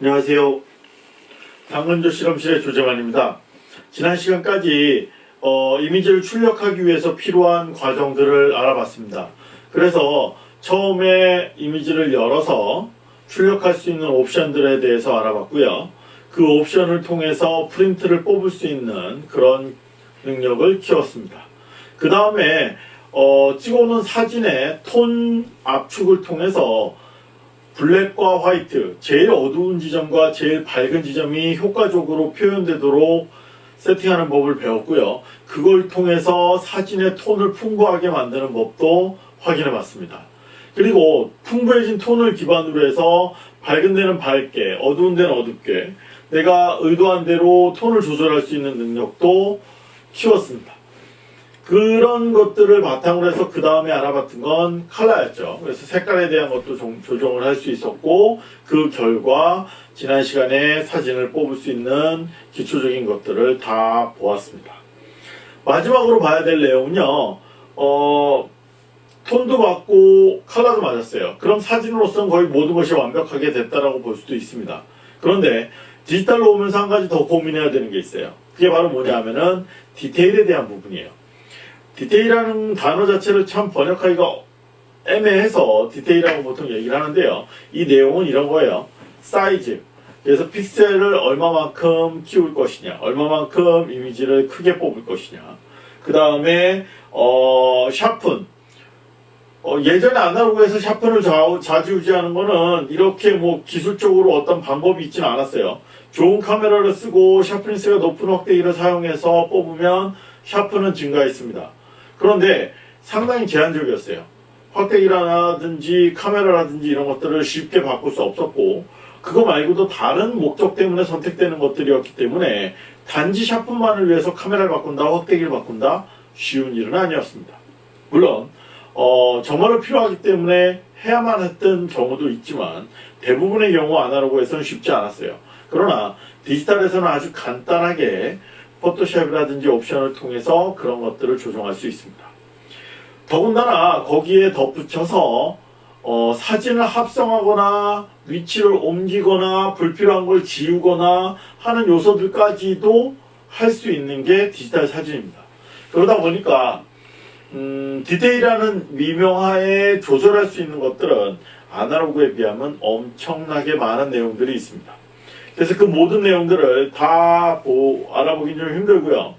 안녕하세요. 당근조 실험실의 조재만입니다. 지난 시간까지 어, 이미지를 출력하기 위해서 필요한 과정들을 알아봤습니다. 그래서 처음에 이미지를 열어서 출력할 수 있는 옵션들에 대해서 알아봤고요. 그 옵션을 통해서 프린트를 뽑을 수 있는 그런 능력을 키웠습니다. 그 다음에 어, 찍어놓은 사진의 톤 압축을 통해서 블랙과 화이트, 제일 어두운 지점과 제일 밝은 지점이 효과적으로 표현되도록 세팅하는 법을 배웠고요. 그걸 통해서 사진의 톤을 풍부하게 만드는 법도 확인해 봤습니다. 그리고 풍부해진 톤을 기반으로 해서 밝은 데는 밝게, 어두운 데는 어둡게 내가 의도한 대로 톤을 조절할 수 있는 능력도 키웠습니다. 그런 것들을 바탕으로 해서 그 다음에 알아봤던 건 컬러였죠. 그래서 색깔에 대한 것도 좀 조정을 할 수 있었고 그 결과 지난 시간에 사진을 뽑을 수 있는 기초적인 것들을 다 보았습니다. 마지막으로 봐야 될 내용은요. 어, 톤도 맞고 컬러도 맞았어요. 그럼 사진으로서는 거의 모든 것이 완벽하게 됐다라고 볼 수도 있습니다. 그런데 디지털로 오면서 한 가지 더 고민해야 되는 게 있어요. 그게 바로 뭐냐 하면은 디테일에 대한 부분이에요. 디테일이라는 단어 자체를 참 번역하기가 애매해서 디테일이라고 보통 얘기를 하는데요. 이 내용은 이런 거예요. 사이즈. 그래서 픽셀을 얼마만큼 키울 것이냐, 얼마만큼 이미지를 크게 뽑을 것이냐. 그 다음에 어, sharpen. 어, 예전에 아날로그에서 sharpen을 좌, 좌지우지하는 거는 이렇게 뭐 기술적으로 어떤 방법이 있지는 않았어요. 좋은 카메라를 쓰고 sharpness가 높은 확대기를 사용해서 뽑으면 샤프는 증가했습니다. 그런데 상당히 제한적이었어요. 확대기라든지 카메라라든지 이런 것들을 쉽게 바꿀 수 없었고 그거 말고도 다른 목적 때문에 선택되는 것들이었기 때문에 단지 샤프만을 위해서 카메라를 바꾼다, 확대기를 바꾼다 쉬운 일은 아니었습니다. 물론 어, 정말로 필요하기 때문에 해야만 했던 경우도 있지만 대부분의 경우 아날로그에서는 쉽지 않았어요. 그러나 디지털에서는 아주 간단하게 포토샵이라든지 옵션을 통해서 그런 것들을 조정할 수 있습니다. 더군다나 거기에 덧붙여서 어, 사진을 합성하거나 위치를 옮기거나 불필요한 걸 지우거나 하는 요소들까지도 할 수 있는 게 디지털 사진입니다. 그러다 보니까 음, 디테일하는 미명하에 조절할 수 있는 것들은 아날로그에 비하면 엄청나게 많은 내용들이 있습니다. 그래서 그 모든 내용들을 다 보, 알아보긴 좀 힘들고요.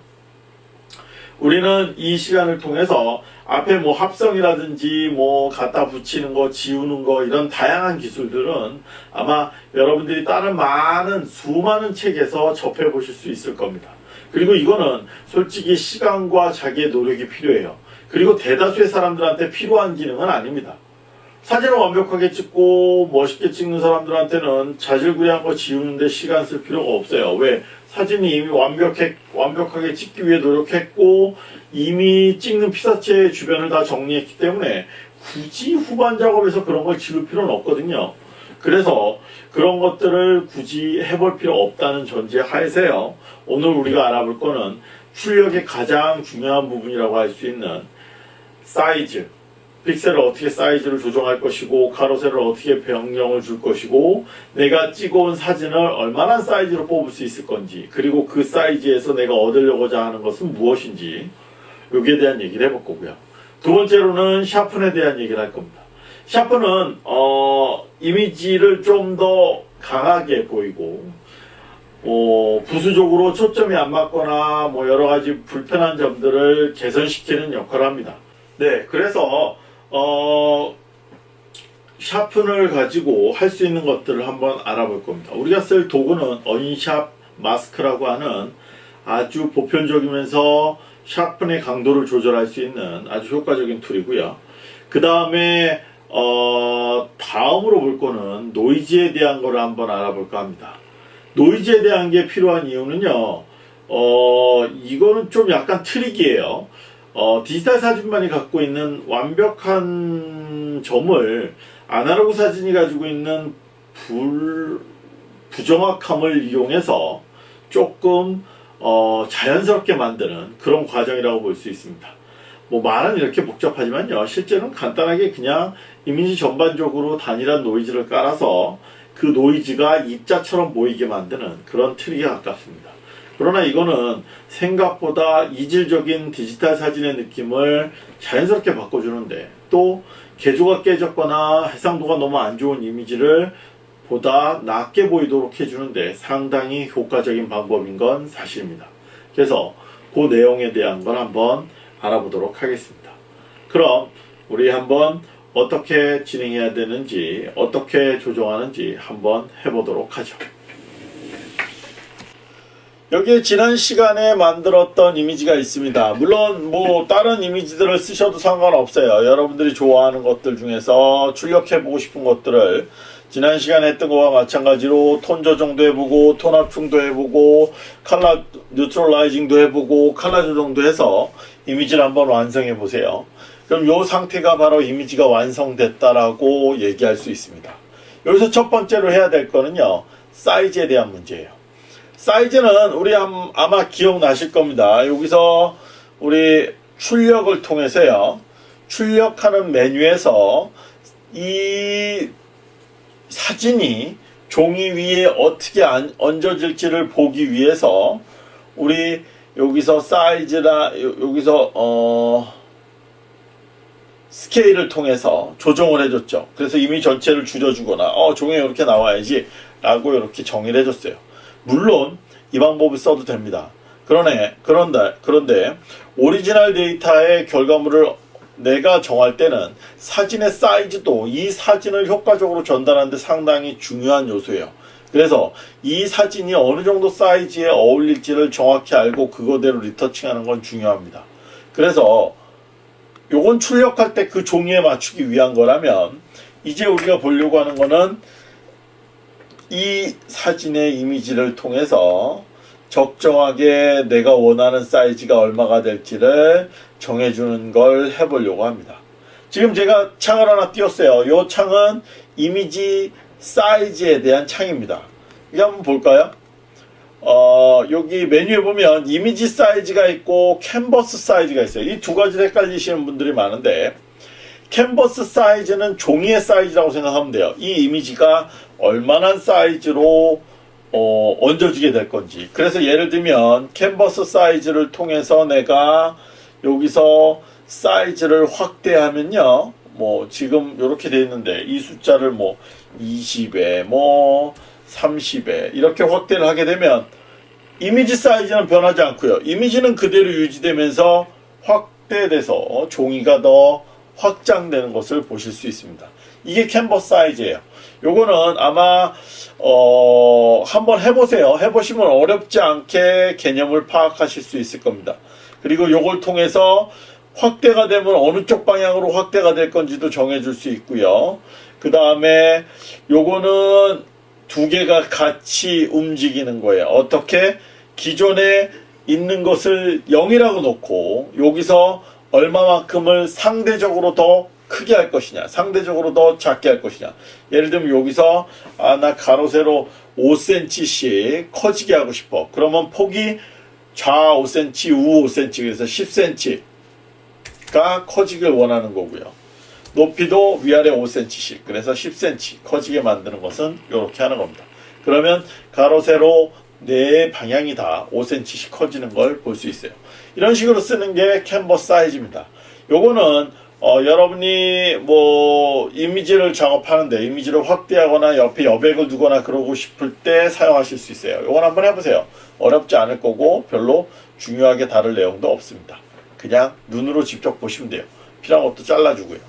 우리는 이 시간을 통해서 앞에 뭐 합성이라든지 뭐 갖다 붙이는 거, 지우는 거 이런 다양한 기술들은 아마 여러분들이 다른 많은 수많은 책에서 접해 보실 수 있을 겁니다. 그리고 이거는 솔직히 시간과 자기의 노력이 필요해요. 그리고 대다수의 사람들한테 필요한 기능은 아닙니다. 사진을 완벽하게 찍고 멋있게 찍는 사람들한테는 자질구레한 거 지우는데 시간 쓸 필요가 없어요. 왜? 사진이 이미 완벽해, 완벽하게 찍기 위해 노력했고 이미 찍는 피사체 주변을 다 정리했기 때문에 굳이 후반 작업에서 그런 걸 지울 필요는 없거든요. 그래서 그런 것들을 굳이 해볼 필요 없다는 전제 하에서요. 오늘 우리가 알아볼 거는 출력의 가장 중요한 부분이라고 할 수 있는 사이즈, 픽셀을 어떻게 사이즈를 조정할 것이고 가로세를 어떻게 변경을 줄 것이고 내가 찍어온 사진을 얼마나 사이즈로 뽑을 수 있을 건지 그리고 그 사이즈에서 내가 얻으려고자 하는 것은 무엇인지 여기에 대한 얘기를 해볼 거고요. 두 번째로는 샤픈에 대한 얘기를 할 겁니다. 샤픈은 어, 이미지를 좀 더 강하게 보이고 어, 부수적으로 초점이 안 맞거나 뭐 여러 가지 불편한 점들을 개선시키는 역할을 합니다. 네, 그래서 어, sharpen을 가지고 할 수 있는 것들을 한번 알아볼 겁니다. 우리가 쓸 도구는 unsharp mask라고 하는 아주 보편적이면서 sharpen의 강도를 조절할 수 있는 아주 효과적인 툴이고요. 그 다음에 어, 다음으로 볼 거는 노이즈에 대한 거를 한번 알아볼까 합니다. 노이즈에 대한 게 필요한 이유는요. 어, 이거는 좀 약간 트릭이에요. 어, 디지털 사진만이 갖고 있는 완벽한 점을 아날로그 사진이 가지고 있는 불, 부정확함을 이용해서 조금 어, 자연스럽게 만드는 그런 과정이라고 볼 수 있습니다. 뭐 말은 이렇게 복잡하지만요. 실제는 간단하게 그냥 이미지 전반적으로 단일한 노이즈를 깔아서 그 노이즈가 입자처럼 보이게 만드는 그런 트릭에 가깝습니다. 그러나 이거는 생각보다 이질적인 디지털 사진의 느낌을 자연스럽게 바꿔주는데 또 개조가 깨졌거나 해상도가 너무 안 좋은 이미지를 보다 낮게 보이도록 해주는데 상당히 효과적인 방법인 건 사실입니다. 그래서 그 내용에 대한 걸 한번 알아보도록 하겠습니다. 그럼 우리 한번 어떻게 진행해야 되는지 어떻게 조정하는지 한번 해보도록 하죠. 여기에 지난 시간에 만들었던 이미지가 있습니다. 물론 뭐 다른 이미지들을 쓰셔도 상관없어요. 여러분들이 좋아하는 것들 중에서 출력해보고 싶은 것들을 지난 시간에 했던 거와 마찬가지로 톤 조정도 해보고 톤 합충도 해보고 칼라 뉴트럴라이징도 해보고 칼라 조정도 해서 이미지를 한번 완성해 보세요. 그럼 이 상태가 바로 이미지가 완성됐다라고 얘기할 수 있습니다. 여기서 첫 번째로 해야 될 거는요. 사이즈에 대한 문제예요. 사이즈는 우리 아마 기억나실 겁니다. 여기서 우리 출력을 통해서요. 출력하는 메뉴에서 이 사진이 종이 위에 어떻게 얹어질지를 보기 위해서 우리 여기서 사이즈나 여기서 어 스케일을 통해서 조정을 해줬죠. 그래서 이미 전체를 줄여주거나 어 종이에 이렇게 나와야지 라고 이렇게 정의를 해줬어요. 물론 이 방법을 써도 됩니다. 그러네 그런데 그런데 오리지널 데이터의 결과물을 내가 정할 때는 사진의 사이즈도 이 사진을 효과적으로 전달하는데 상당히 중요한 요소예요. 그래서 이 사진이 어느 정도 사이즈에 어울릴지를 정확히 알고 그거대로 리터칭하는 건 중요합니다. 그래서 요건 출력할 때 그 종이에 맞추기 위한 거라면 이제 우리가 보려고 하는 거는 이 사진의 이미지를 통해서 적정하게 내가 원하는 사이즈가 얼마가 될지를 정해주는 걸 해보려고 합니다. 지금 제가 창을 하나 띄웠어요. 이 창은 이미지 사이즈에 대한 창입니다. 이거 한번 볼까요? 어, 여기 메뉴에 보면 이미지 사이즈가 있고 캔버스 사이즈가 있어요. 이 두 가지를 헷갈리시는 분들이 많은데 캔버스 사이즈는 종이의 사이즈라고 생각하면 돼요. 이 이미지가 얼마나 사이즈로 어, 얹어지게 될 건지. 그래서 예를 들면 캔버스 사이즈를 통해서 내가 여기서 사이즈를 확대하면요. 뭐 지금 이렇게 돼 있는데 이 숫자를 뭐 20에 뭐 30에 이렇게 확대를 하게 되면 이미지 사이즈는 변하지 않고요. 이미지는 그대로 유지되면서 확대돼서 종이가 더 확장되는 것을 보실 수 있습니다. 이게 캔버스 사이즈예요. 요거는 아마 어 한번 해보세요. 해보시면 어렵지 않게 개념을 파악하실 수 있을 겁니다. 그리고 요걸 통해서 확대가 되면 어느 쪽 방향으로 확대가 될 건지도 정해줄 수 있고요. 그 다음에 요거는 두 개가 같이 움직이는 거예요. 어떻게? 기존에 있는 것을 0이라고 놓고 여기서 얼마만큼을 상대적으로 더 크게 할 것이냐 상대적으로 더 작게 할 것이냐. 예를 들면 여기서 아 나 가로 세로 5cm씩 커지게 하고 싶어. 그러면 폭이 좌 5cm 우 5cm 그래서 10cm가 커지길 원하는 거고요. 높이도 위아래 5cm씩 그래서 10cm 커지게 만드는 것은 이렇게 하는 겁니다. 그러면 가로 세로 네 방향이 다 5cm씩 커지는 걸 볼 수 있어요. 이런 식으로 쓰는 게 캔버스 사이즈입니다. 요거는 어, 여러분이 뭐 이미지를 작업하는데 이미지를 확대하거나 옆에 여백을 두거나 그러고 싶을 때 사용하실 수 있어요. 이건 한번 해보세요. 어렵지 않을 거고 별로 중요하게 다룰 내용도 없습니다. 그냥 눈으로 직접 보시면 돼요. 필요한 것도 잘라주고요.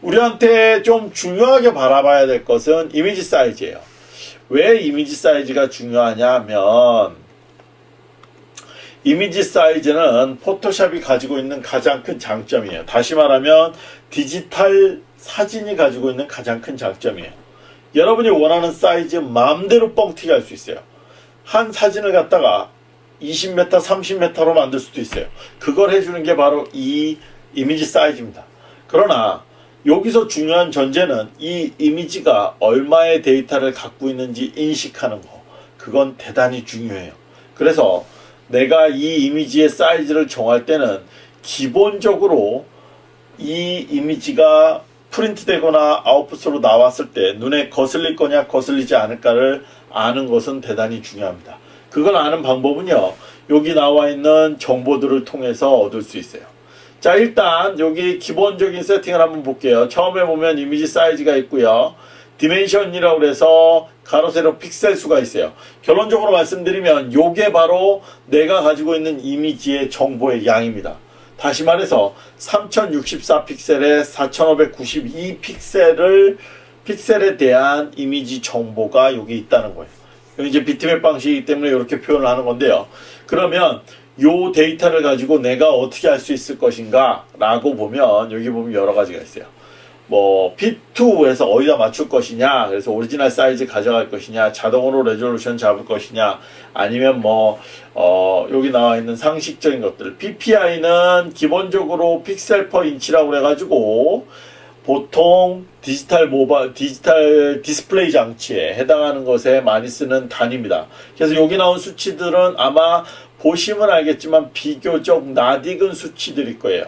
우리한테 좀 중요하게 바라봐야 될 것은 이미지 사이즈예요. 왜 이미지 사이즈가 중요하냐 하면 이미지 사이즈는 포토샵이 가지고 있는 가장 큰 장점이에요. 다시 말하면 디지털 사진이 가지고 있는 가장 큰 장점이에요. 여러분이 원하는 사이즈 마음대로 뻥튀기 할 수 있어요. 한 사진을 갖다가 20m, 30m로 만들 수도 있어요. 그걸 해주는 게 바로 이 이미지 사이즈입니다. 그러나 여기서 중요한 전제는 이 이미지가 얼마의 데이터를 갖고 있는지 인식하는 거. 그건 대단히 중요해요. 그래서 내가 이 이미지의 사이즈를 정할 때는 기본적으로 이 이미지가 프린트 되거나 아웃풋으로 나왔을 때 눈에 거슬릴 거냐 거슬리지 않을까를 아는 것은 대단히 중요합니다. 그걸 아는 방법은요. 여기 나와 있는 정보들을 통해서 얻을 수 있어요. 자 일단 여기 기본적인 세팅을 한번 볼게요. 처음에 보면 이미지 사이즈가 있고요. dimension이라고 그래서 가로 세로 픽셀 수가 있어요. 결론적으로 말씀드리면 요게 바로 내가 가지고 있는 이미지의 정보의 양입니다. 다시 말해서 3064 픽셀에 4592 픽셀을 픽셀에 대한 이미지 정보가 여기 있다는 거예요. 여기 이제 비트맵 방식이기 때문에 이렇게 표현을 하는 건데요. 그러면 요 데이터를 가지고 내가 어떻게 할 수 있을 것인가 라고 보면 여기 보면 여러 가지가 있어요. 뭐 P2에서 어디다 맞출 것이냐 그래서 오리지널 사이즈 가져갈 것이냐 자동으로 resolution 잡을 것이냐 아니면 뭐 어, 여기 나와 있는 상식적인 것들 PPI는 기본적으로 pixel per inch라고 그래가지고 보통 디지털 모바 디지털 디스플레이 장치에 해당하는 것에 많이 쓰는 단위입니다. 그래서 여기 나온 수치들은 아마 보시면 알겠지만 비교적 낯익은 수치들일 거예요.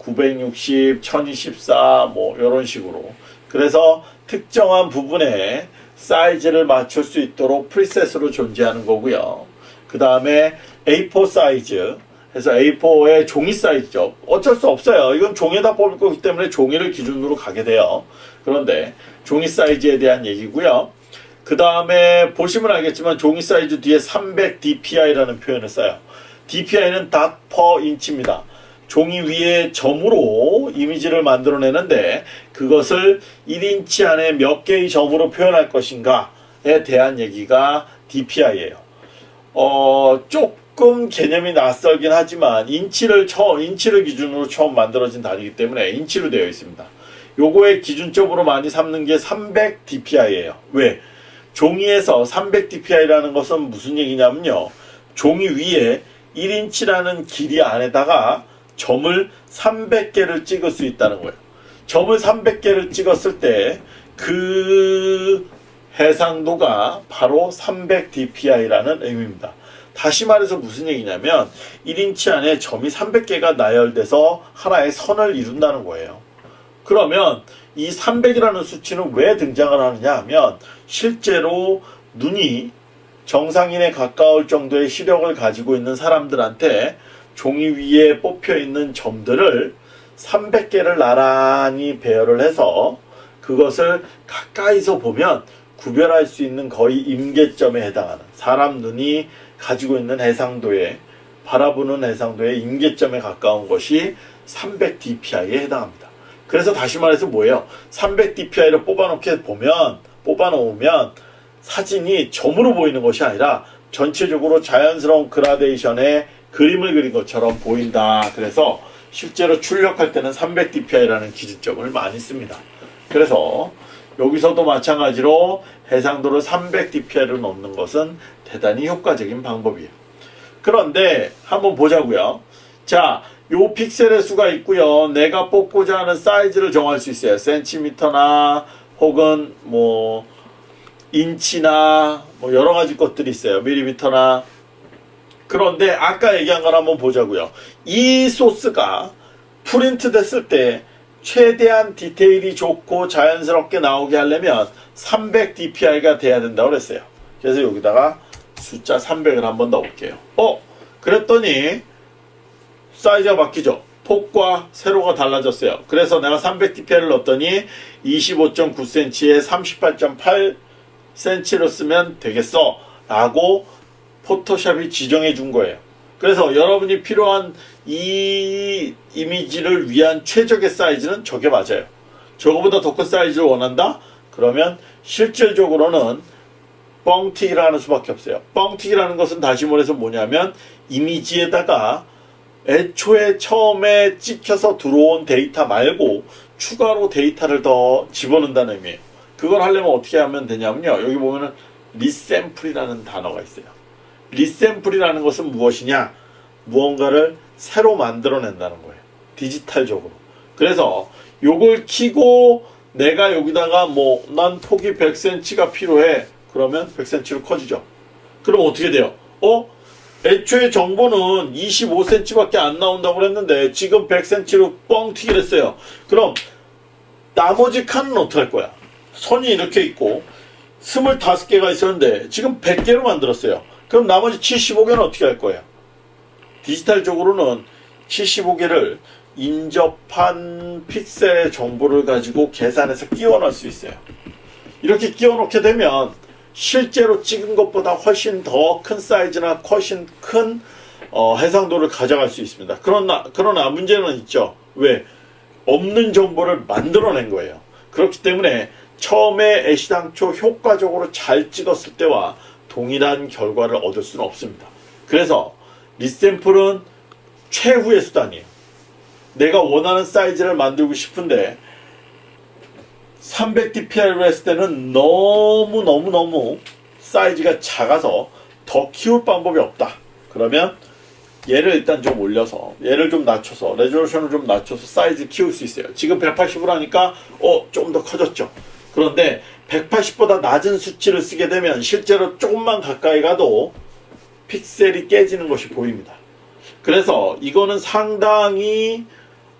960, 1024, 뭐, 이런 식으로. 그래서 특정한 부분에 사이즈를 맞출 수 있도록 preset으로 존재하는 거고요. 그 다음에 A4 사이즈. 해서 A4의 종이 사이즈죠. 어쩔 수 없어요. 이건 종에다 뽑을 거기 때문에 종이를 기준으로 가게 돼요. 그런데 종이 사이즈에 대한 얘기고요. 그 다음에 보시면 알겠지만 종이 사이즈 뒤에 300 dpi라는 표현을 써요. dpi는 dot per inch입니다. 종이 위에 점으로 이미지를 만들어내는데 그것을 1인치 안에 몇 개의 점으로 표현할 것인가에 대한 얘기가 DPI예요. 어, 조금 개념이 낯설긴 하지만 인치를 처음 인치를 기준으로 처음 만들어진 단위이기 때문에 인치로 되어 있습니다. 요거의 기준점으로 많이 삼는 게 300 DPI예요. 왜? 종이에서 300 DPI라는 것은 무슨 얘기냐면요. 종이 위에 1인치라는 길이 안에다가 점을 300개를 찍을 수 있다는 거예요. 점을 300개를 찍었을 때 그 해상도가 바로 300 dpi라는 의미입니다. 다시 말해서 무슨 얘기냐면 1인치 안에 점이 300개가 나열돼서 하나의 선을 이룬다는 거예요. 그러면 이 300이라는 수치는 왜 등장을 하느냐 하면 실제로 눈이 정상인에 가까울 정도의 시력을 가지고 있는 사람들한테 종이 위에 뽑혀 있는 점들을 300개를 나란히 배열을 해서 그것을 가까이서 보면 구별할 수 있는 거의 임계점에 해당하는 사람 눈이 가지고 있는 해상도에 바라보는 해상도의 임계점에 가까운 것이 300 dpi에 해당합니다. 그래서 다시 말해서 뭐예요? 300 dpi를 뽑아놓게 보면 뽑아놓으면 사진이 점으로 보이는 것이 아니라 전체적으로 자연스러운 그라데이션의 그림을 그린 것처럼 보인다. 그래서 실제로 출력할 때는 300 dpi라는 기준점을 많이 씁니다. 그래서 여기서도 마찬가지로 해상도를 300 dpi로 넣는 것은 대단히 효과적인 방법이에요. 그런데 한번 보자고요. 자, 요 픽셀의 수가 있고요. 내가 뽑고자 하는 사이즈를 정할 수 있어요. 센티미터나 혹은 뭐 인치나 뭐 여러 가지 것들이 있어요. 밀리미터나 그런데 아까 얘기한 걸 한번 보자고요. 이 소스가 프린트 됐을 때 최대한 디테일이 좋고 자연스럽게 나오게 하려면 300 dpi가 돼야 된다고 그랬어요. 그래서 여기다가 숫자 300을 한번 넣어볼게요. 어? 그랬더니 사이즈가 바뀌죠. 폭과 세로가 달라졌어요. 그래서 내가 300 dpi를 넣었더니 25.9cm에 38.8cm로 쓰면 되겠어. 라고 포토샵이 지정해 준 거예요. 그래서 여러분이 필요한 이 이미지를 위한 최적의 사이즈는 저게 맞아요. 저거보다 더 큰 사이즈를 원한다? 그러면 실질적으로는 뻥튀기를 하는 수밖에 없어요. 뻥튀기라는 것은 다시 말해서 뭐냐면 이미지에다가 애초에 처음에 찍혀서 들어온 데이터 말고 추가로 데이터를 더 집어넣는다는 의미예요. 그걸 하려면 어떻게 하면 되냐면요. 여기 보면은 resample이라는 단어가 있어요. resample이라는 것은 무엇이냐? 무언가를 새로 만들어낸다는 거예요. 디지털적으로. 그래서 요걸 키고 내가 여기다가 뭐 난 폭이 100cm가 필요해. 그러면 100cm로 커지죠. 그럼 어떻게 돼요? 어? 애초에 정보는 25cm밖에 안 나온다고 그랬는데 지금 100cm로 뻥 튀기랬어요. 그럼 나머지 칸은 어떡할 거야? 선이 이렇게 있고 25개가 있었는데 지금 100개로 만들었어요. 그럼 나머지 75개는 어떻게 할 거예요? 디지털적으로는 75개를 인접한 픽셀의 정보를 가지고 계산해서 끼워 넣을 수 있어요. 이렇게 끼워 넣게 되면 실제로 찍은 것보다 훨씬 더 큰 사이즈나 훨씬 큰 어, 해상도를 가져갈 수 있습니다. 그러나, 그러나 문제는 있죠. 왜? 없는 정보를 만들어낸 거예요. 그렇기 때문에 처음에 애시당초 효과적으로 잘 찍었을 때와 동일한 결과를 얻을 수는 없습니다. 그래서 리샘플은 최후의 수단이에요. 내가 원하는 사이즈를 만들고 싶은데 300dpi로 했을 때는 너무너무너무 사이즈가 작아서 더 키울 방법이 없다. 그러면 얘를 일단 좀 올려서 얘를 좀 낮춰서 레졸루션을 좀 낮춰서 사이즈 키울 수 있어요. 지금 180으로 하니까 어 좀 더 커졌죠. 그런데 180보다 낮은 수치를 쓰게 되면 실제로 조금만 가까이 가도 픽셀이 깨지는 것이 보입니다. 그래서 이거는 상당히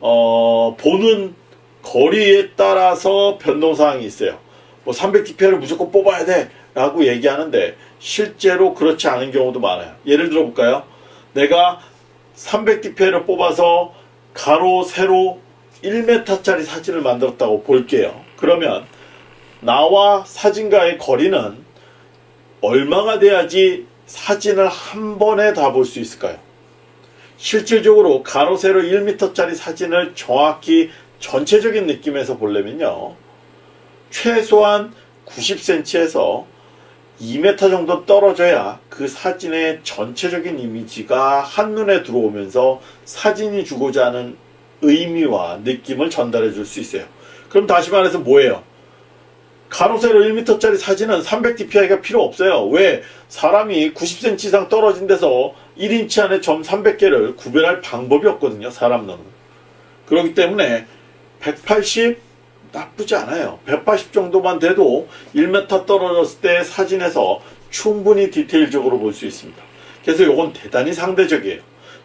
어, 보는 거리에 따라서 변동사항이 있어요. 뭐 300dpi를 무조건 뽑아야 돼 라고 얘기하는데 실제로 그렇지 않은 경우도 많아요. 예를 들어 볼까요? 내가 300dpi를 뽑아서 가로 세로 1m짜리 사진을 만들었다고 볼게요. 그러면 나와 사진과의 거리는 얼마가 돼야지 사진을 한 번에 다 볼 수 있을까요? 실질적으로 가로 세로 1m짜리 사진을 정확히 전체적인 느낌에서 보려면요. 최소한 90cm에서 2m 정도 떨어져야 그 사진의 전체적인 이미지가 한눈에 들어오면서 사진이 주고자 하는 의미와 느낌을 전달해 줄 수 있어요. 그럼 다시 말해서 뭐예요? 가로 세로 1m짜리 사진은 300dpi가 필요 없어요. 왜? 사람이 90cm 이상 떨어진 데서 1인치 안에 점 300개를 구별할 방법이 없거든요. 사람 눈은. 그렇기 때문에 180 나쁘지 않아요. 180 정도만 돼도 1m 떨어졌을 때 사진에서 충분히 디테일적으로 볼 수 있습니다. 그래서 이건 대단히 상대적이에요.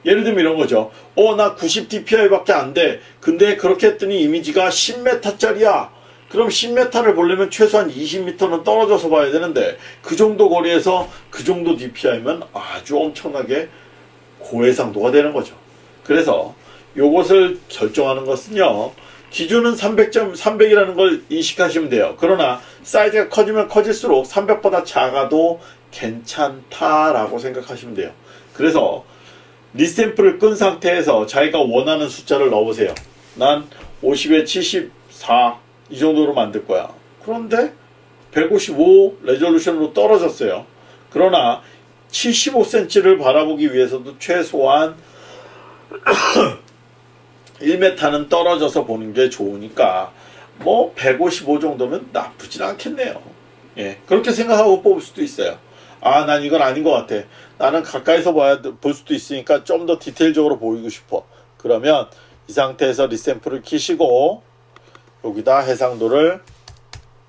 예를 들면 이런 거죠. 어, 나 90dpi 밖에 안 돼. 근데 그렇게 했더니 이미지가 10m짜리야. 그럼 10m를 보려면 최소한 20m는 떨어져서 봐야 되는데 그 정도 거리에서 그 정도 DPI면 아주 엄청나게 고해상도가 되는 거죠. 그래서 이것을 결정하는 것은요. 기준은 300점, 300이라는 걸 인식하시면 돼요. 그러나 사이즈가 커지면 커질수록 300보다 작아도 괜찮다라고 생각하시면 돼요. 그래서 리샘플을 끈 상태에서 자기가 원하는 숫자를 넣어보세요. 난 50에 74, 이 정도로 만들 거야. 그런데 155 레졸루션으로 떨어졌어요. 그러나 75cm를 바라보기 위해서도 최소한 1m는 떨어져서 보는 게 좋으니까 뭐 155 정도면 나쁘진 않겠네요. 예, 그렇게 생각하고 뽑을 수도 있어요. 아, 난 이건 아닌 것 같아. 나는 가까이서 봐야 볼 수도 있으니까 좀 더 디테일적으로 보이고 싶어. 그러면 이 상태에서 리샘플을 키시고 여기다 해상도를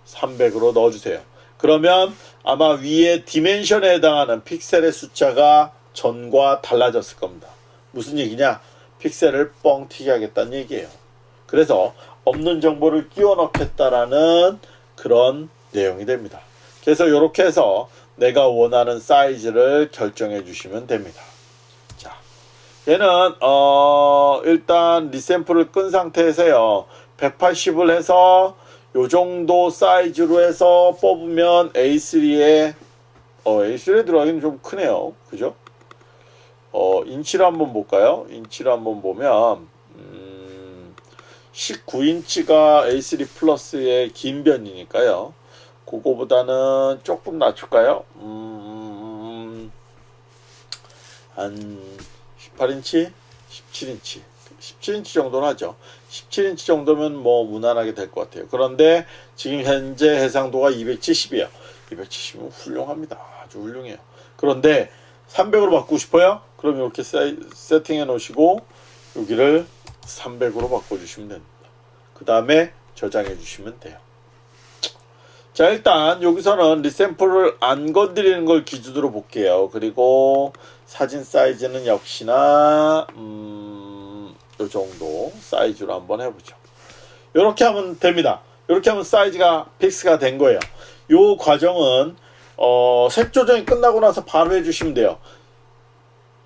300으로 넣어주세요. 그러면 아마 위에 디멘션에 해당하는 픽셀의 숫자가 전과 달라졌을 겁니다. 무슨 얘기냐? 픽셀을 뻥튀기 하겠다는 얘기예요. 그래서 없는 정보를 끼워 넣겠다라는 그런 내용이 됩니다. 그래서 이렇게 해서 내가 원하는 사이즈를 결정해 주시면 됩니다. 자, 얘는 어 일단 리샘플을 끈 상태에서요. 180을 해서 요 정도 사이즈로 해서 뽑으면 A3에 어, A3에 들어가기는 좀 크네요. 그죠? 어, 인치를 한번 볼까요? 인치를 한번 보면 음, 19인치가 A3 플러스의 긴 변이니까요. 그거보다는 조금 낮출까요? 음, 한 18인치? 17인치 17인치 정도는 하죠. 17인치 정도면 뭐 무난하게 될 것 같아요. 그런데 지금 현재 해상도가 270이에요. 270이면 훌륭합니다. 아주 훌륭해요. 그런데 300으로 바꾸고 싶어요? 그럼 이렇게 세팅해 놓으시고 여기를 300으로 바꿔주시면 됩니다. 그 다음에 저장해 주시면 돼요. 자 일단 여기서는 리샘플을 안 건드리는 걸 기준으로 볼게요. 그리고 사진 사이즈는 역시나 음, 요 정도 사이즈로 한번 해보죠. 이렇게 하면 됩니다. 이렇게 하면 사이즈가 fix가 된 거예요. 요 과정은 어, 색 조정이 끝나고 나서 바로 해주시면 돼요.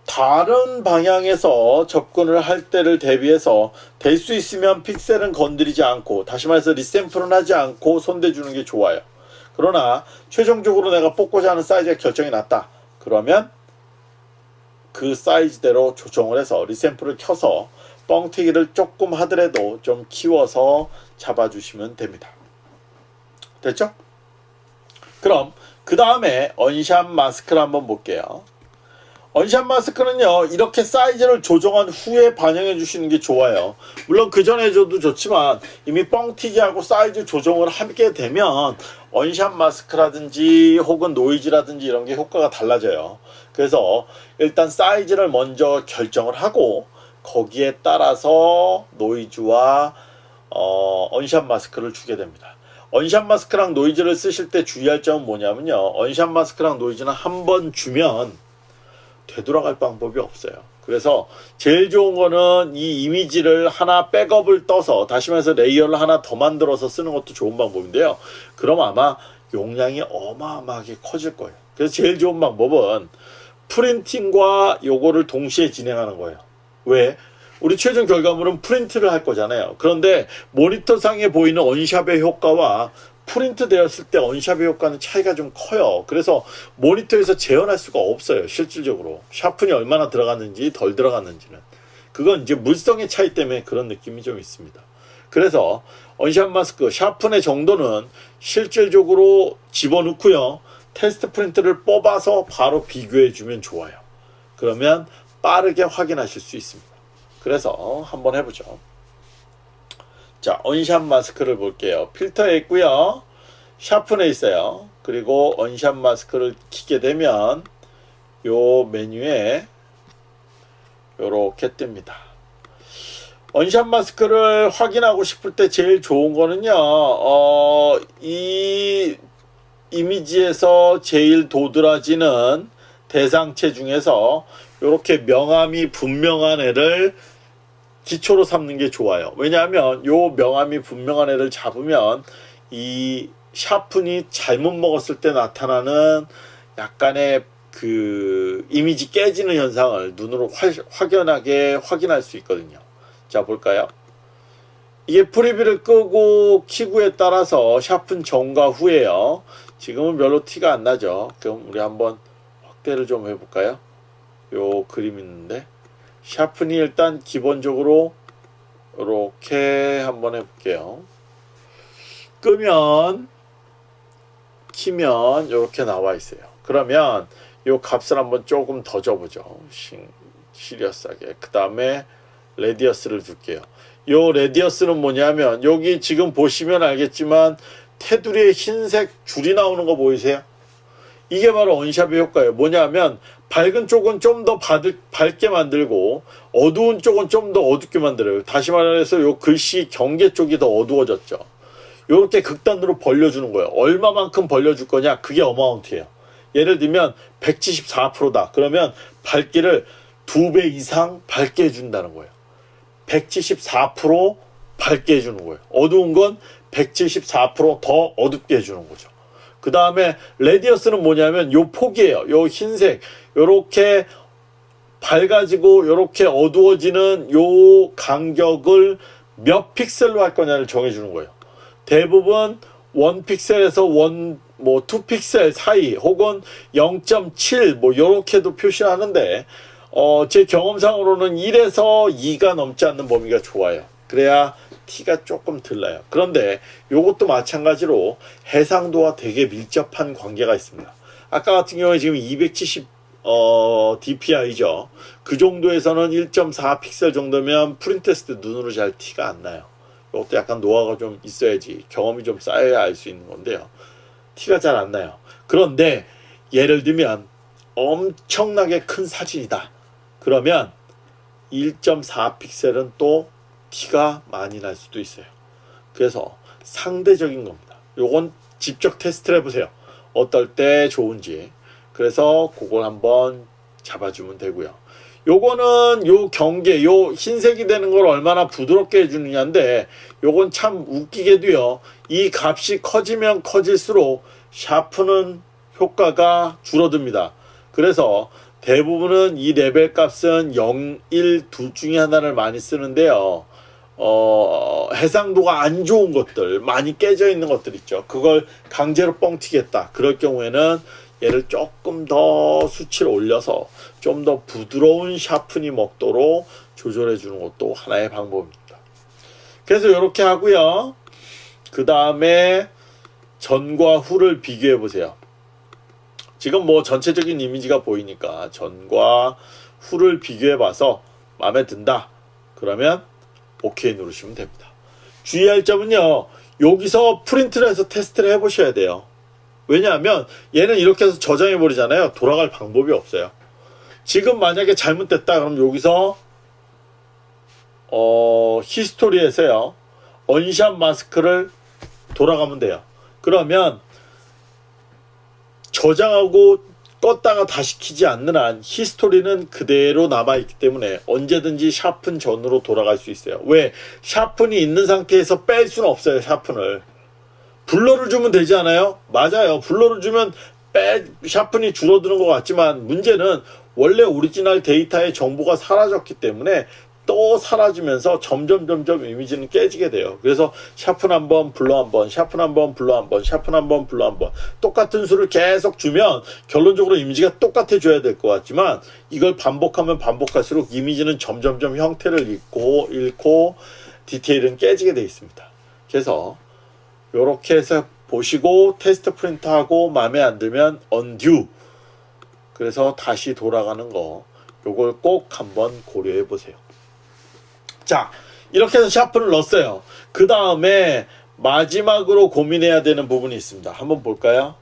다른 방향에서 접근을 할 때를 대비해서 될 수 있으면 픽셀은 건드리지 않고 다시 말해서 resample은 하지 않고 손대주는 게 좋아요. 그러나 최종적으로 내가 뽑고자 하는 사이즈가 결정이 났다. 그러면 그 사이즈대로 조정을 해서 리샘플을 켜서 뻥튀기를 조금 하더라도 좀 키워서 잡아주시면 됩니다. 됐죠? 그럼 그 다음에 언샷 마스크를 한번 볼게요. 언샷 마스크는요 이렇게 사이즈를 조정한 후에 반영해 주시는 게 좋아요 물론 그 전에 해줘도 좋지만 이미 뻥튀기하고 사이즈 조정을 하게 되면 unsharp mask라든지 혹은 노이즈라든지 이런 게 효과가 달라져요 그래서 일단 사이즈를 먼저 결정을 하고 거기에 따라서 노이즈와 어, unsharp mask를 주게 됩니다 unsharp mask랑 노이즈를 쓰실 때 주의할 점은 뭐냐면요 unsharp mask랑 노이즈는 한 번 주면 되돌아갈 방법이 없어요. 그래서 제일 좋은 거는 이 이미지를 하나 백업을 떠서 다시 말해서 layer를 하나 더 만들어서 쓰는 것도 좋은 방법인데요. 그럼 아마 용량이 어마어마하게 커질 거예요. 그래서 제일 좋은 방법은 printing과 요거를 동시에 진행하는 거예요. 왜? 우리 최종 결과물은 프린트를 할 거잖아요. 그런데 모니터상에 보이는 unsharp의 효과와 프린트 되었을 때 unsharp의 효과는 차이가 좀 커요. 그래서 모니터에서 재현할 수가 없어요. 실질적으로. 샤픈이 얼마나 들어갔는지 덜 들어갔는지는. 그건 이제 물성의 차이 때문에 그런 느낌이 좀 있습니다. 그래서 언샵 마스크 샤픈의 정도는 실질적으로 집어넣고요. 테스트 프린트를 뽑아서 바로 비교해 주면 좋아요. 그러면 빠르게 확인하실 수 있습니다. 그래서 한번 해보죠. 자, 언샷 마스크를 볼게요. 필터에 있고요. 샤픈에 있어요. 그리고 언샷 마스크를 키게 되면 요 메뉴에 요렇게 뜹니다. 언샷 마스크를 확인하고 싶을 때 제일 좋은 거는요. 어, 이 이미지에서 제일 도드라지는 대상체 중에서 이렇게 명암이 분명한 애를 기초로 삼는 게 좋아요. 왜냐하면 요 명암이 분명한 애를 잡으면 이 샤픈이 잘못 먹었을 때 나타나는 약간의 그 이미지 깨지는 현상을 눈으로 화, 확연하게 확인할 수 있거든요. 자 볼까요? 이게 프리뷰를 끄고 키구에 따라서 샤픈 전과 후에요. 지금은 별로 티가 안 나죠. 그럼 우리 한번 확대를 좀 해볼까요? 요 그림 있는데 샤픈이 일단 기본적으로 이렇게 한번 해볼게요. 끄면 키면 이렇게 나와 있어요. 그러면 이 값을 한번 조금 더 줘보죠. serious하게. 그 다음에 radius를 줄게요. 이 radius는 뭐냐면 여기 지금 보시면 알겠지만 테두리에 흰색 줄이 나오는 거 보이세요? 이게 바로 unsharp의 효과예요. 뭐냐면 밝은 쪽은 좀 더 밝게 만들고 어두운 쪽은 좀 더 어둡게 만들어요. 다시 말해서 요 글씨 경계 쪽이 더 어두워졌죠. 이렇게 극단으로 벌려주는 거예요. 얼마만큼 벌려줄 거냐? 그게 어마운트예요. 예를 들면 174%다. 그러면 밝기를 두 배 이상 밝게 해준다는 거예요. 174% 밝게 해주는 거예요. 어두운 건 174%더 어둡게 해주는 거죠. 그 다음에 레디어스는 뭐냐면 요 폭이에요. 요 흰색 요렇게 밝아지고 요렇게 어두워지는 요 간격을 몇 픽셀로 할 거냐를 정해주는 거예요. 대부분 1픽셀에서 1, 뭐 2픽셀 사이 혹은 0.7뭐 요렇게도 표시하는데 어, 제 경험상으로는 1에서 2가 넘지 않는 범위가 좋아요. 그래야 티가 조금 들나요. 그런데 이것도 마찬가지로 해상도와 되게 밀접한 관계가 있습니다. 아까 같은 경우에 지금 270 어, DPI죠. 그 정도에서는 1.4 픽셀 정도면 프린트했을 때 눈으로 잘 티가 안 나요. 이것도 약간 노하가 좀 있어야지 경험이 좀 쌓여야 알 수 있는 건데요. 티가 잘 안 나요. 그런데 예를 들면 엄청나게 큰 사진이다. 그러면 1.4 픽셀은 또 티가 많이 날 수도 있어요. 그래서 상대적인 겁니다. 요건 직접 테스트를 해보세요. 어떨 때 좋은지. 그래서 그걸 한번 잡아주면 되고요. 요거는 요 경계, 요 흰색이 되는 걸 얼마나 부드럽게 해주느냐인데 요건 참 웃기게도요. 이 값이 커지면 커질수록 sharpen 효과가 줄어듭니다. 그래서 대부분은 이 레벨 값은 0, 1, 둘 중에 하나를 많이 쓰는데요. 어, 해상도가 안 좋은 것들, 많이 깨져 있는 것들 있죠. 그걸 강제로 뻥튀겠다. 그럴 경우에는 얘를 조금 더 수치를 올려서 좀 더 부드러운 샤프니 먹도록 조절해 주는 것도 하나의 방법입니다. 그래서 이렇게 하고요. 그 다음에 전과 후를 비교해 보세요. 지금 뭐 전체적인 이미지가 보이니까 전과 후를 비교해 봐서 마음에 든다. 그러면 오케이 누르시면 됩니다. 주의할 점은요. 여기서 프린트를 해서 테스트를 해 보셔야 돼요. 왜냐하면 얘는 이렇게 해서 저장해 버리잖아요. 돌아갈 방법이 없어요. 지금 만약에 잘못됐다 그럼 여기서 어 히스토리에서요. 언샷 마스크를 돌아가면 돼요. 그러면 저장하고 껐다가 다시 키지 않는 한 history는 그대로 남아있기 때문에 언제든지 sharpen 전으로 돌아갈 수 있어요. 왜? sharpen이 있는 상태에서 뺄 수는 없어요. sharpen을. blur를 주면 되지 않아요? 맞아요. blur를 주면 빼, sharpen이 줄어드는 것 같지만 문제는 원래 오리지널 데이터의 정보가 사라졌기 때문에 또 사라지면서 점점 점점 이미지는 깨지게 돼요. 그래서 sharpen 한 번, blur 한 번, sharpen 한 번, blur 한 번, sharpen 한 번, blur 한 번. 똑같은 수를 계속 주면 결론적으로 이미지가 똑같아져야 될 것 같지만 이걸 반복하면 반복할수록 이미지는 점점점 형태를 잃고 잃고 디테일은 깨지게 돼 있습니다. 그래서 이렇게 해서 보시고 테스트 프린트하고 마음에 안 들면 언듀 그래서 다시 돌아가는 거 요걸 꼭 한번 고려해 보세요. 자 이렇게 해서 샤프를 넣었어요. 그 다음에 마지막으로 고민해야 되는 부분이 있습니다. 한번 볼까요?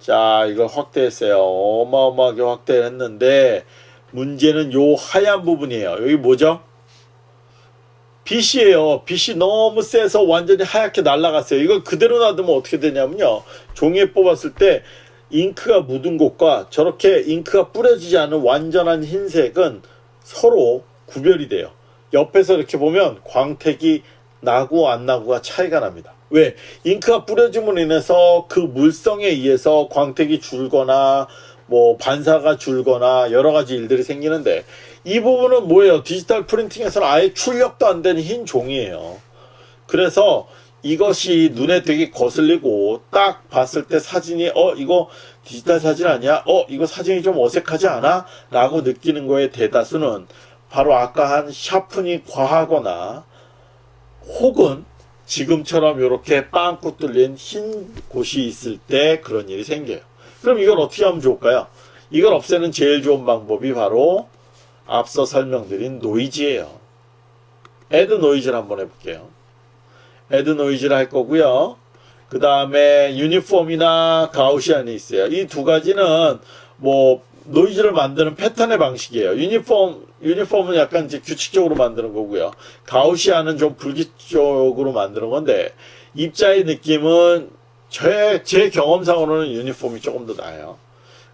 자 이걸 확대했어요. 어마어마하게 확대를 했는데 문제는 요 하얀 부분이에요. 여기 뭐죠? 빛이에요. 빛이 너무 세서 완전히 하얗게 날아갔어요. 이걸 그대로 놔두면 어떻게 되냐면요. 종이에 뽑았을 때 잉크가 묻은 곳과 저렇게 잉크가 뿌려지지 않은 완전한 흰색은 서로 구별이 돼요. 옆에서 이렇게 보면 광택이 나고 안 나고가 차이가 납니다. 왜? 잉크가 뿌려짐으로 인해서 그 물성에 의해서 광택이 줄거나 뭐 반사가 줄거나 여러 가지 일들이 생기는데 이 부분은 뭐예요? 디지털 프린팅에서는 아예 출력도 안 되는 흰 종이에요. 그래서 이것이 눈에 되게 거슬리고 딱 봤을 때 사진이 어 이거 디지털 사진 아니야? 어 이거 사진이 좀 어색하지 않아? 라고 느끼는 거에 대다수는 바로 아까 한 sharpen이 과하거나 혹은 지금처럼 이렇게 빵꾸 뚫린 흰 곳이 있을 때 그런 일이 생겨요. 그럼 이걸 어떻게 하면 좋을까요? 이걸 없애는 제일 좋은 방법이 바로 앞서 설명드린 노이즈예요. add noise를 한번 해볼게요. add noise를 할 거고요. 그 다음에 유니폼이나 가우시안이 있어요. 이 두 가지는 뭐 노이즈를 만드는 패턴의 방식이에요. 유니폼 유니폼은 약간 이제 규칙적으로 만드는 거고요. 가우시안은 좀 불규칙적으로 만드는 건데 입자의 느낌은 제, 제 경험상으로는 유니폼이 조금 더 나아요.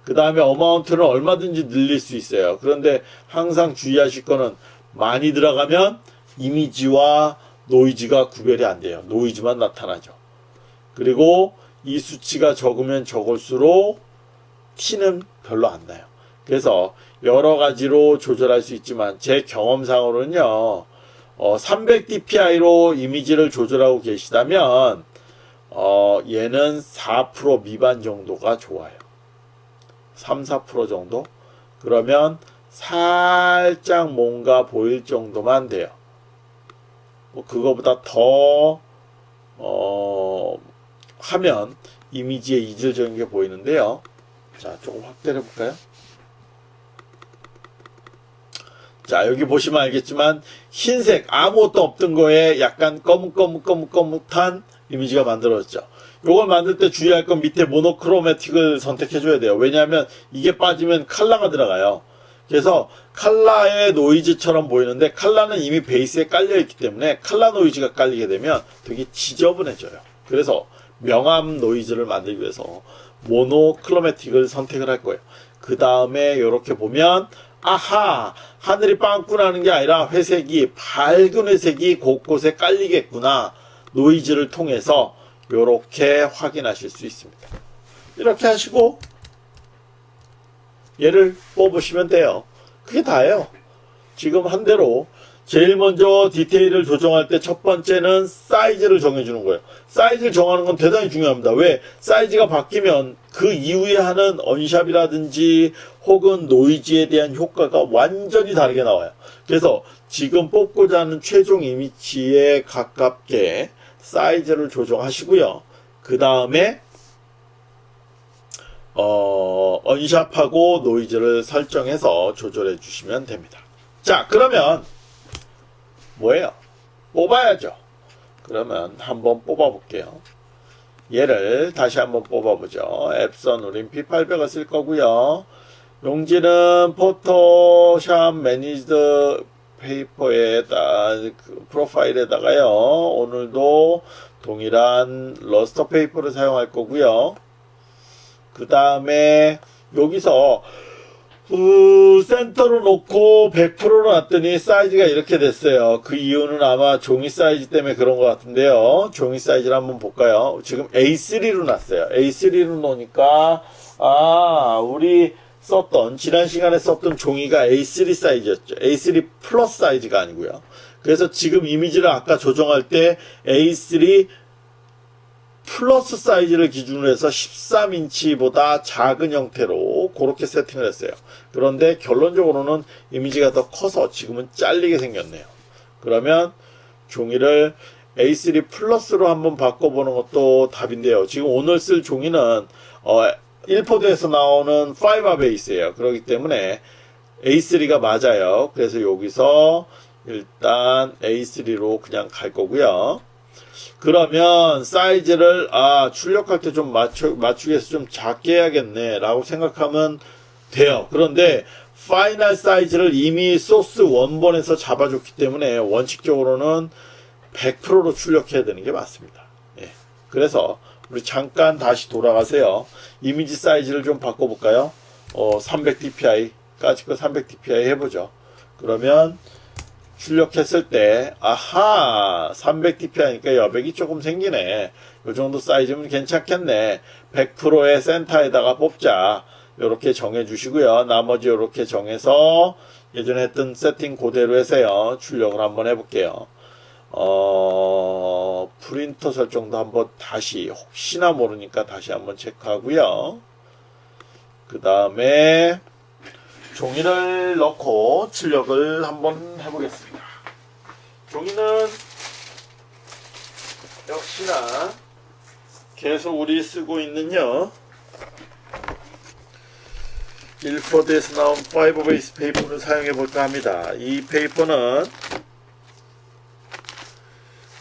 그 다음에 어마운트는 얼마든지 늘릴 수 있어요. 그런데 항상 주의하실 거는 많이 들어가면 이미지와 노이즈가 구별이 안 돼요. 노이즈만 나타나죠. 그리고 이 수치가 적으면 적을수록 티는 별로 안 나요. 그래서 여러 가지로 조절할 수 있지만 제 경험상으로는요. 어, 300dpi로 이미지를 조절하고 계시다면 어, 얘는 4% 미만 정도가 좋아요. 3, 4% 정도? 그러면 살짝 뭔가 보일 정도만 돼요. 뭐 그거보다 더 어, 하면 이미지에 이질적인 게 보이는데요. 자, 조금 확대를 해볼까요? 자, 여기 보시면 알겠지만 흰색 아무것도 없던 거에 약간 검은검은검은검은한 이미지가 만들어졌죠. 요걸 만들 때 주의할 건 밑에 모노크로매틱을 선택해 줘야 돼요. 왜냐하면 이게 빠지면 칼라가 들어가요. 그래서 칼라의 노이즈처럼 보이는데 칼라는 이미 베이스에 깔려 있기 때문에 칼라 노이즈가 깔리게 되면 되게 지저분해져요. 그래서 명암 노이즈를 만들기 위해서 모노크로매틱을 선택을 할 거예요. 그 다음에 이렇게 보면 아하 하늘이 빵꾸나는 게 아니라 회색이 밝은 회색이 곳곳에 깔리겠구나 노이즈를 통해서 이렇게 확인하실 수 있습니다. 이렇게 하시고 얘를 뽑으시면 돼요. 그게 다예요. 지금 한 대로 제일 먼저 디테일을 조정할 때 첫 번째는 사이즈를 정해주는 거예요. 사이즈를 정하는 건 대단히 중요합니다. 왜? 사이즈가 바뀌면 그 이후에 하는 언샵이라든지 혹은 노이즈에 대한 효과가 완전히 다르게 나와요. 그래서 지금 뽑고자 하는 최종 이미지에 가깝게 사이즈를 조정하시고요. 그 다음에 어, unsharp하고 노이즈를 설정해서 조절해 주시면 됩니다. 자, 그러면 뭐예요? 뽑아야죠. 그러면 한번 뽑아 볼게요. 얘를 다시 한번 뽑아보죠. Epson 우린 P800을 쓸 거고요. 용지는 Photoshop manager paper에다 그 profile에다가요. 오늘도 동일한 luster paper를 사용할 거고요. 그 다음에 여기서 그 센터로 놓고 100%로 놨더니 사이즈가 이렇게 됐어요. 그 이유는 아마 종이 사이즈 때문에 그런 것 같은데요. 종이 사이즈를 한번 볼까요? 지금 A3로 놨어요. A3로 놓으니까 아 우리 썼던 지난 시간에 썼던 종이가 A3 사이즈였죠. A3 플러스 사이즈가 아니고요. 그래서 지금 이미지를 아까 조정할 때 A3 플러스 사이즈를 기준으로 해서 13인치보다 작은 형태로 그렇게 세팅을 했어요. 그런데 결론적으로는 이미지가 더 커서 지금은 잘리게 생겼네요. 그러면 종이를 A3 플러스로 한번 바꿔보는 것도 답인데요. 지금 오늘 쓸 종이는 어, 일포드에서 나오는 파이버 베이스예요. 그렇기 때문에 A3가 맞아요. 그래서 여기서 일단 A3로 그냥 갈 거고요. 그러면 사이즈를 아 출력할 때 좀 맞추 맞추기 위해서 좀 작게 해야겠네 라고 생각하면 돼요. 그런데 final 사이즈를 이미 소스 원본에서 잡아줬기 때문에 원칙적으로는 100%로 출력해야 되는 게 맞습니다. 예. 그래서 우리 잠깐 다시 돌아가세요. 이미지 사이즈를 좀 바꿔볼까요? 어, 300dpi까지 거 300dpi 해보죠. 그러면 출력했을 때 아하 300dp 하니까 여백이 조금 생기네. 요 정도 사이즈면 괜찮겠네. 100%의 센터에다가 뽑자. 요렇게 정해 주시고요. 나머지 요렇게 정해서 예전에 했던 세팅 그대로 해서요. 출력을 한번 해볼게요. 어 프린터 설정도 한번 다시 혹시나 모르니까 다시 한번 체크하고요. 그 다음에 종이를 넣고 출력을 한번 해보겠습니다. 종이는 역시나 계속 우리 쓰고 있는요. 일포드에서 나온 fiber base paper를 사용해 볼까 합니다. 이 paper는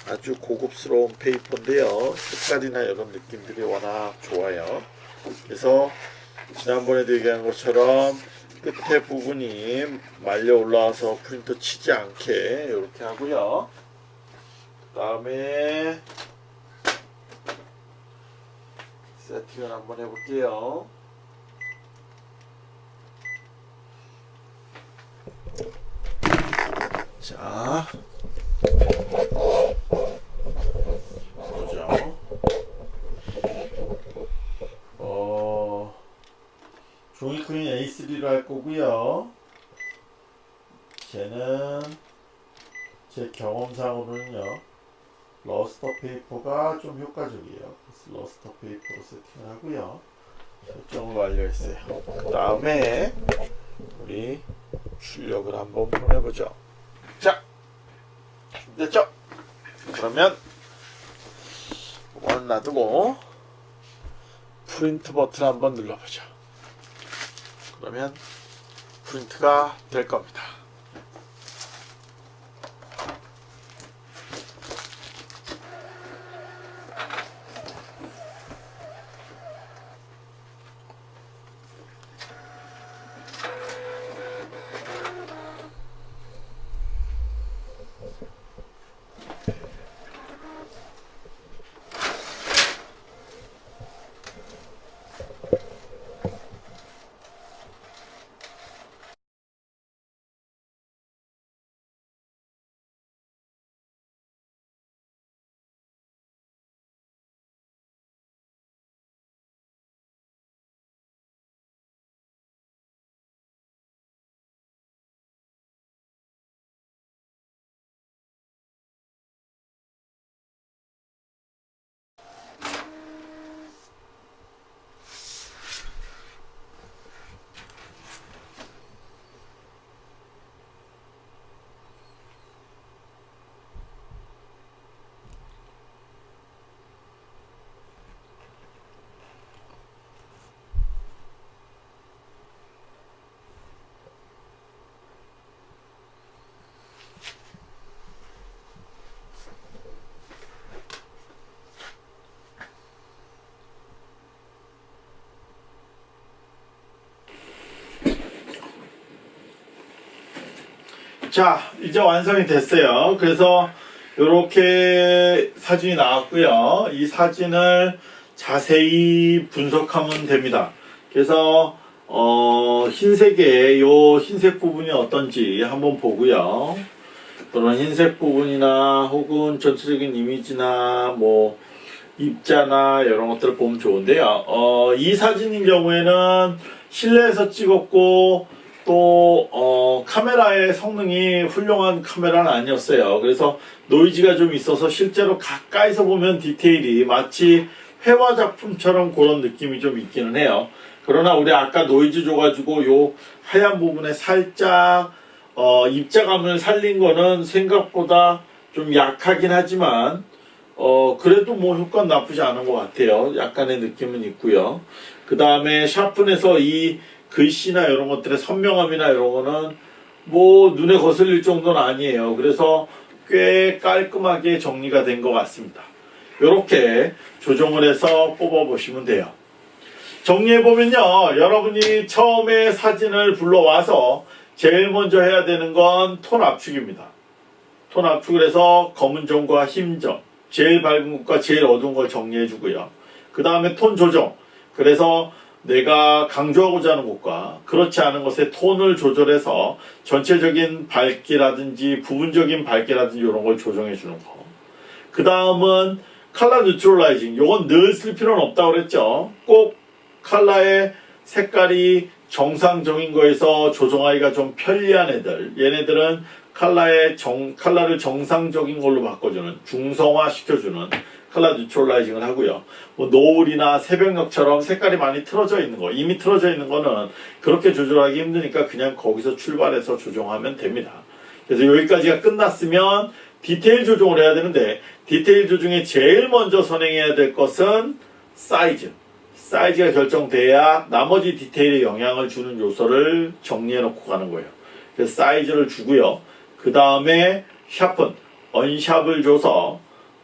아주 고급스러운 페이퍼인데요. 색깔이나 이런 느낌들이 워낙 좋아요. 그래서 지난번에도 얘기한 것처럼 끝에 부분이 말려 올라와서 프린터 치지 않게 이렇게 하고요. 그 다음에 세팅을 한번 해볼게요. 자, 보죠. 어. 종이 크기 A3로 할 거고요. 재질은 제 경험상으로는요. luster paper가 좀 효과적이에요. 그래서 luster paper로 세팅을 하고요. 설정을 완료했어요. 그 다음에 우리 출력을 한번 보내보죠. 자, 됐죠? 그러면 이거는 놔두고 프린트 버튼 한번 눌러보죠. 그러면 프린트가 될 겁니다. 자, 이제 완성이 됐어요. 그래서 이렇게 사진이 나왔고요. 이 사진을 자세히 분석하면 됩니다. 그래서 어, 흰색의 요 흰색 부분이 어떤지 한번 보고요. 그런 흰색 부분이나 혹은 전체적인 이미지나 뭐 입자나 이런 것들을 보면 좋은데요. 어, 이 사진인 경우에는 실내에서 찍었고 또 어, 카메라의 성능이 훌륭한 카메라는 아니었어요. 그래서 노이즈가 좀 있어서 실제로 가까이서 보면 디테일이 마치 회화 작품처럼 그런 느낌이 좀 있기는 해요. 그러나 우리 아까 노이즈 줘가지고 요 하얀 부분에 살짝 어, 입자감을 살린 거는 생각보다 좀 약하긴 하지만 어, 그래도 뭐 효과는 나쁘지 않은 것 같아요. 약간의 느낌은 있고요. 그 다음에 샤픈에서 이 글씨나 이런 것들의 선명함이나 이런 거는 뭐 눈에 거슬릴 정도는 아니에요. 그래서 꽤 깔끔하게 정리가 된 것 같습니다. 이렇게 조정을 해서 뽑아보시면 돼요. 정리해보면요. 여러분이 처음에 사진을 불러와서 제일 먼저 해야 되는 건 톤 압축입니다. 톤 압축을 해서 검은 점과 흰 점, 제일 밝은 것과 제일 어두운 걸 정리해 주고요. 그 다음에 톤 조정. 그래서 내가 강조하고자 하는 것과 그렇지 않은 것의 톤을 조절해서 전체적인 밝기라든지 부분적인 밝기라든지 이런 걸 조정해 주는 거. 그 다음은 칼라 뉴트럴라이징. 요건 늘 쓸 필요는 없다고 그랬죠. 꼭 칼라의 색깔이 정상적인 거에서 조정하기가 좀 편리한 애들. 얘네들은 칼라의 정, 칼라를 정상적인 걸로 바꿔주는, 중성화 시켜주는 칼라 뉴트럴라이징을 하고요. 뭐 노을이나 새벽녘처럼 색깔이 많이 틀어져 있는 거, 이미 틀어져 있는 거는 그렇게 조절하기 힘드니까 그냥 거기서 출발해서 조정하면 됩니다. 그래서 여기까지가 끝났으면 디테일 조정을 해야 되는데 디테일 조정에 제일 먼저 선행해야 될 것은 사이즈. 사이즈가 결정돼야 나머지 디테일에 영향을 주는 요소를 정리해 놓고 가는 거예요. 그래서 사이즈를 주고요. 그 다음에 sharpen, unsharp을 줘서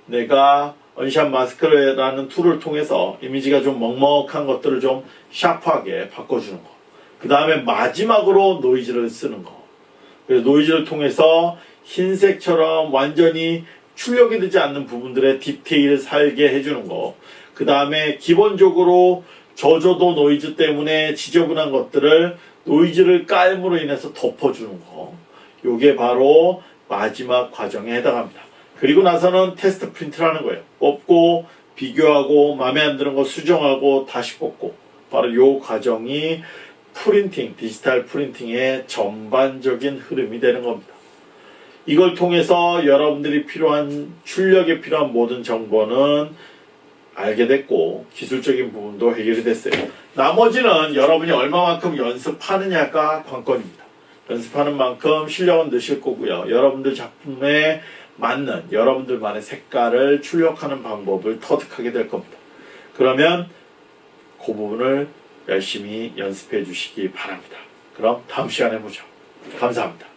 내가 unsharp mask라는 툴을 통해서 이미지가 좀 먹먹한 것들을 좀 샤프하게 바꿔주는 거. 그 다음에 마지막으로 노이즈를 쓰는 거. 그래서 노이즈를 통해서 흰색처럼 완전히 출력이 되지 않는 부분들의 디테일을 살게 해주는 거. 그 다음에 기본적으로 저조도 노이즈 때문에 지저분한 것들을 노이즈를 깔음으로 인해서 덮어주는 거. 요게 바로 마지막 과정에 해당합니다. 그리고 나서는 테스트 프린트를 하는 거예요. 뽑고 비교하고 마음에 안 드는 거 수정하고 다시 뽑고 바로 요 과정이 printing, 디지털 printing의 전반적인 흐름이 되는 겁니다. 이걸 통해서 여러분들이 필요한 출력에 필요한 모든 정보는 알게 됐고 기술적인 부분도 해결이 됐어요. 나머지는 여러분이 얼마만큼 연습하느냐가 관건입니다. 연습하는 만큼 실력은 느실 거고요. 여러분들 작품에 맞는 여러분들만의 색깔을 출력하는 방법을 터득하게 될 겁니다. 그러면 그 부분을 열심히 연습해 주시기 바랍니다. 그럼 다음 시간에 보죠. 감사합니다.